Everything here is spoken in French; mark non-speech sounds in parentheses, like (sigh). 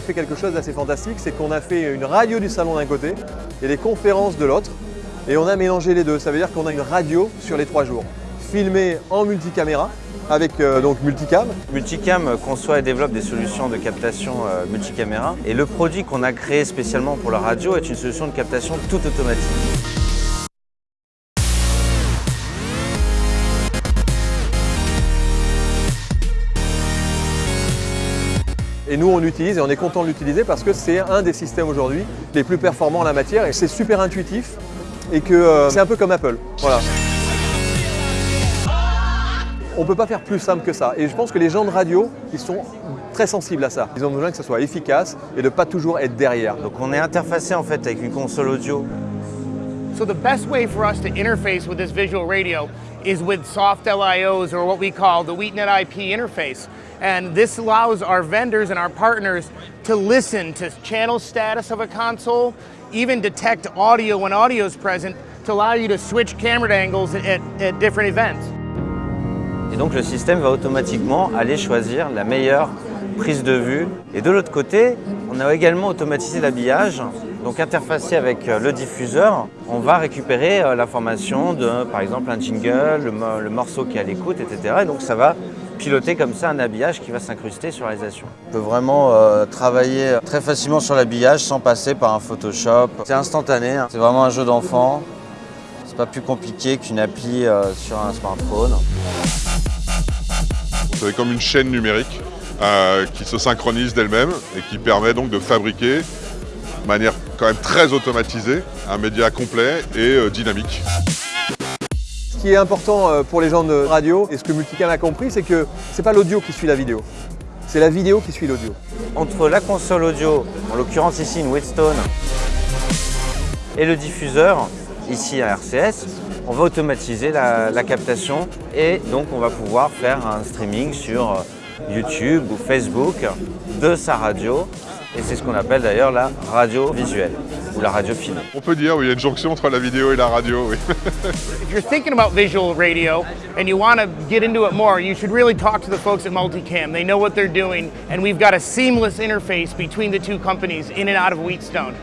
fait quelque chose d'assez fantastique, c'est qu'on a fait une radio du salon d'un côté et des conférences de l'autre, et on a mélangé les deux. Ça veut dire qu'on a une radio sur les trois jours, filmée en multicaméra, avec euh, donc multicam. Multicam conçoit et développe des solutions de captation euh, multicaméra et le produit qu'on a créé spécialement pour la radio est une solution de captation tout automatique. Et nous, on l'utilise et on est content de l'utiliser parce que c'est un des systèmes aujourd'hui les plus performants en la matière et c'est super intuitif et que euh, c'est un peu comme Apple. Voilà. On ne peut pas faire plus simple que ça. Et je pense que les gens de radio, ils sont très sensibles à ça. Ils ont besoin que ça soit efficace et de ne pas toujours être derrière. Donc on est interfacé en fait avec une console audio. So the best way for us to interface with this visual radio is with soft LIOs or what we call the WheatNet IP interface. And this allows our vendors and our partners to listen to channel status of a console, even detect audio when audio is present to allow you to switch camera angles at, at different events. Et donc le système va automatiquement aller choisir la meilleure prise de vue. Et de l'autre côté, on a également automatisé l'habillage. Donc interfacé avec euh, le diffuseur, on va récupérer euh, l'information de, par exemple, un jingle, le, le morceau qui est à l'écoute, etc. Et donc ça va piloter comme ça un habillage qui va s'incruster sur la réalisation. On peut vraiment euh, travailler très facilement sur l'habillage sans passer par un Photoshop. C'est instantané, hein. c'est vraiment un jeu d'enfant. C'est pas plus compliqué qu'une appli euh, sur un smartphone. C'est comme une chaîne numérique euh, qui se synchronise d'elle-même et qui permet donc de fabriquer de manière quand même très automatisée un média complet et euh, dynamique. Ce qui est important euh, pour les gens de radio, et ce que Multicam a compris, c'est que ce n'est pas l'audio qui suit la vidéo, c'est la vidéo qui suit l'audio. Entre la console audio, en l'occurrence ici une Whetstone, et le diffuseur, ici à RCS, on va automatiser la, la, captation et donc on va pouvoir faire un streaming sur YouTube ou Facebook de sa radio et c'est ce qu'on appelle d'ailleurs la radio visuelle ou la radio filmée. On peut dire, oui, il y a une jonction entre la vidéo et la radio, oui. (laughs) If you're thinking about visual radio and you want to get into it more, you should really talk to the folks at Multicam. They know what they're doing and we've got a seamless interface between the two companies in and out of Wheatstone.